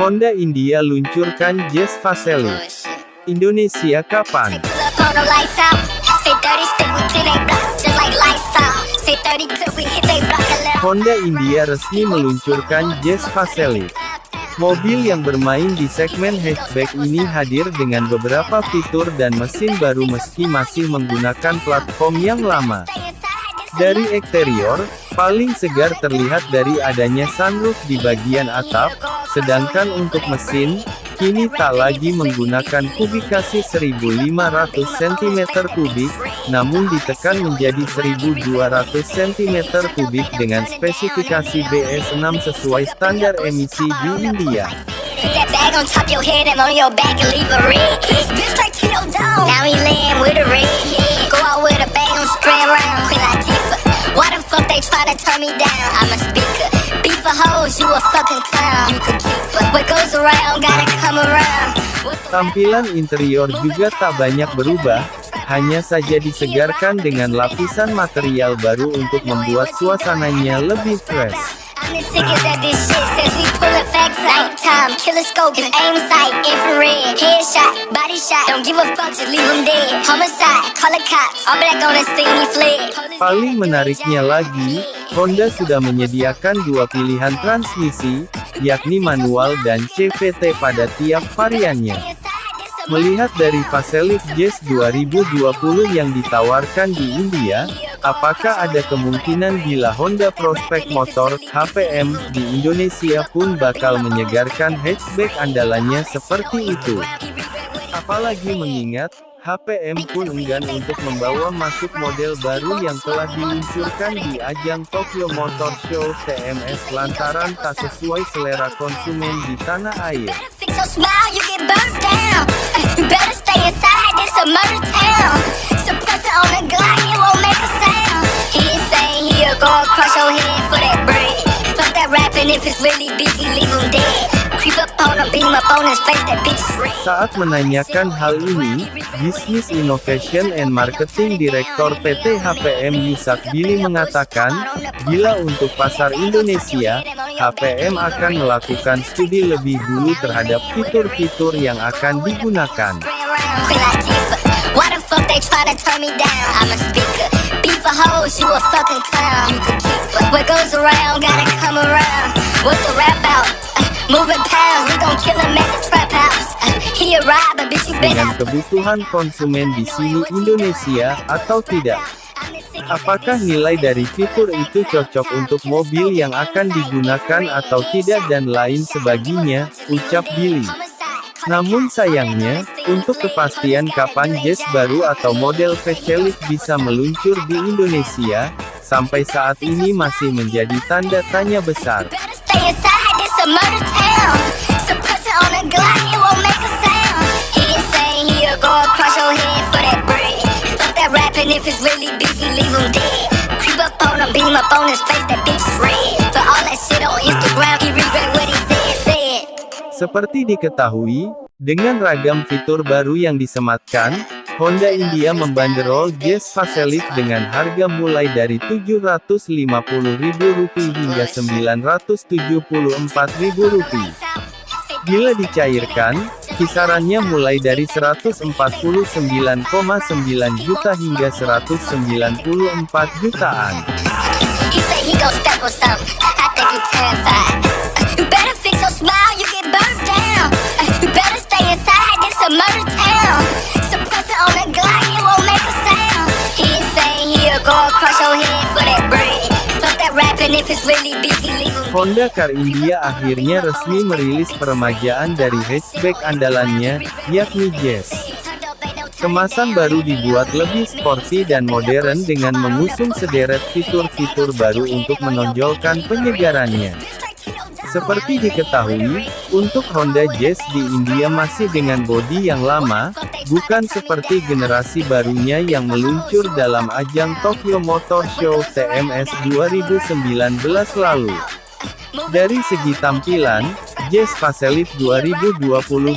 Honda India luncurkan Jazz Facelift. bullshit. Indonesia kapan? Pull up on the lights out. Say 30 stick with 10 they block, just like lights out. Say 30 clip we hit they block and let 'em Honda India resmi meluncurkan Jazz Facelift. Mobil yang bermain di segmen hatchback ini hadir dengan beberapa fitur dan mesin baru meski masih menggunakan platform yang lama. Dari eksterior, paling segar terlihat dari adanya sunroof di bagian atap, sedangkan untuk mesin, kini tak lagi menggunakan kubikasi 1500 cm3, namun ditekan menjadi 1200 cm3 dengan spesifikasi BS6 sesuai standar emisi di India. Fuck they try to turn me down? I'm a speaker. Beef for hoes, you a fucking clown. You could keep. What goes around, gotta come around. Tampilan interior juga tak banyak berubah, hanya saja disegarkan dengan lapisan material baru untuk membuat suasananya lebih fresh. I'm the sickest at this shit since we pullin' facts out. Nighttime, killer scope, his aim sight, infrared, headshot, body shot. Don't give a fuck, just leave him dead. Homicide, call the cops, all black on the scene, he fled. Paling menariknya lagi, Honda sudah menyediakan dua pilihan transmisi, yakni manual dan CVT pada tiap variannya. Melihat dari facelift Jazz 2020 yang ditawarkan di India, apakah ada kemungkinan bila Honda Prospect Motor HPM di Indonesia pun bakal menyegarkan hatchback andalannya seperti itu? Apalagi mengingat, HPM pun enggan untuk membawa masuk model baru yang telah diluncurkan di ajang Tokyo Motor Show TMS lantaran tak sesuai selera konsumen di tanah air. You. You better stay inside, this a murder town. Suppressor on the Glock, it won't make a sound. He insane, he'll go across your head for that bread. Fuck that rapping, if it's really beef, he leave him dead. Saat menanyakan hal ini, Business Innovation and Marketing Director PT HPM Yusak Billy mengatakan, bila untuk pasar Indonesia, HPM akan melakukan studi lebih dulu terhadap fitur-fitur yang akan digunakan. Moving pounds, we gon' kill him at the trap house. He a robber, bitch, you been Dengan kebutuhan konsumen di sini Indonesia, atau tidak? Apakah nilai dari fitur itu cocok untuk mobil yang akan digunakan atau tidak dan lain sebagainya, ucap Billy. Namun sayangnya, untuk kepastian kapan Jazz baru atau model facelift bisa meluncur di Indonesia, sampai saat ini masih menjadi tanda tanya besar. Go across your head for that bread. Fuck that rapping, if it's really he leave him dead. Creep up on him, beam up on his face, that bitch is red. For all that shit on Instagram, he regret what he said, said. Seperti diketahui, dengan ragam fitur baru yang disematkan, Honda India membanderol Jazz Facelift dengan harga mulai dari Rp750.000 hingga Rp974.000. Bila dicairkan, kisarannya mulai dari 149,9 juta hingga 194 jutaan. If it's really him Honda Car India akhirnya resmi merilis peremajaan dari hatchback andalannya, yakni Jazz. Kemasan baru dibuat lebih sporty dan modern dengan mengusung sederet fitur-fitur baru untuk menonjolkan penyegarannya. Seperti diketahui, untuk Honda Jazz di India masih dengan bodi yang lama, bukan seperti generasi barunya yang meluncur dalam ajang Tokyo Motor Show TMS 2019 lalu. Dari segi tampilan, Jazz Facelift 2020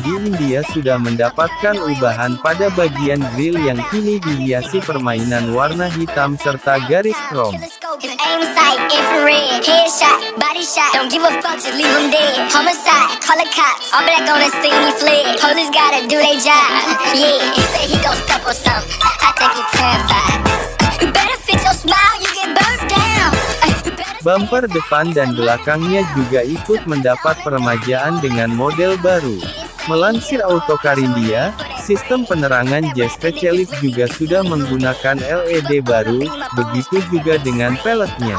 di India sudah mendapatkan ubahan pada bagian grill yang kini dihiasi permainan warna hitam serta garis chrome. Bumper depan dan belakangnya juga ikut mendapat peremajaan dengan model baru. Melansir Autocar India, sistem penerangan Jazz Facelift juga sudah menggunakan LED baru, begitu juga dengan peleknya.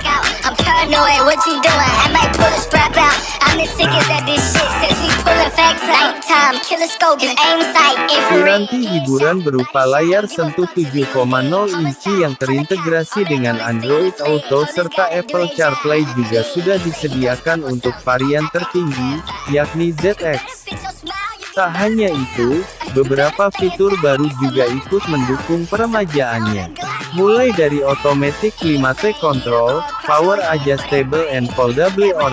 Piranti hiburan berupa layar sentuh 7,0 inci yang terintegrasi dengan Android Auto serta Apple CarPlay juga sudah disediakan untuk varian tertinggi, yakni ZX. Tak hanya itu, beberapa fitur baru juga ikut mendukung peremajaannya. Mulai dari automatic climate control, power adjustable and foldable or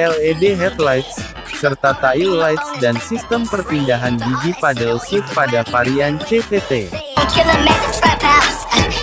LED headlights, serta tail lights dan sistem perpindahan gigi paddle shift pada varian CVT.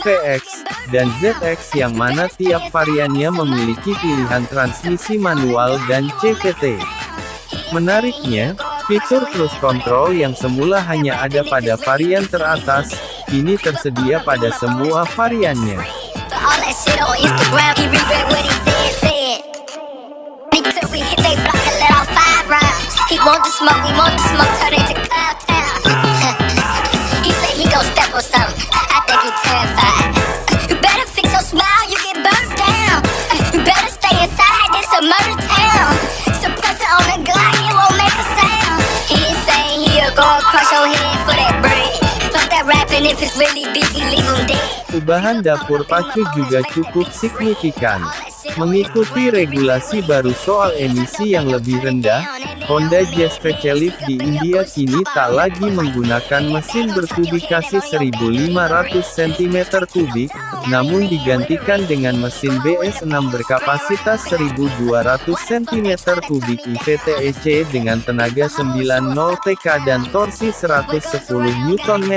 VX, dan ZX yang mana tiap variannya memiliki pilihan transmisi manual dan CVT. Menariknya, fitur cruise control yang semula hanya ada pada varian teratas, kini tersedia pada semua variannya. Ubahan dapur pacu juga cukup signifikan. Mengikuti regulasi baru soal emisi yang lebih rendah, Honda Jazz Facelift di India kini tak lagi menggunakan mesin berkubikasi 1500 cm3, namun digantikan dengan mesin BS6 berkapasitas 1200 cm3 IVTEC dengan tenaga 90 TK dan torsi 110 Nm.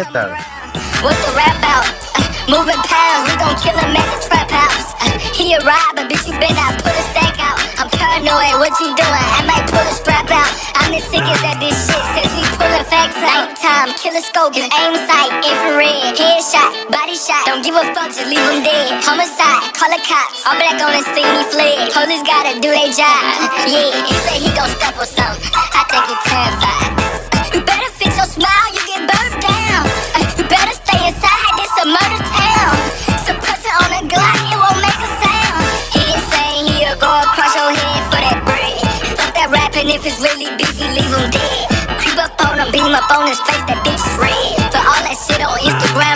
Moving pounds, we gon' kill him at the trap house. Uh, he a but bitch, you better not put a stack out. I'm paranoid, what you doing? I might pull a strap out. I'm as sick as that this shit, since we pullin' facts out. Nighttime, killer scope, aim sight, infrared, headshot, body shot. Don't give a fuck, just leave him dead. Homicide, call a cop, all black on the scene, he fled. Police gotta do their job. Yeah, he say he gon' step or something. I think he terrified. You better fix your smile, you get burned down. Creep up on him, beam up on his face, that bitch is red. For all that shit on Instagram, he regret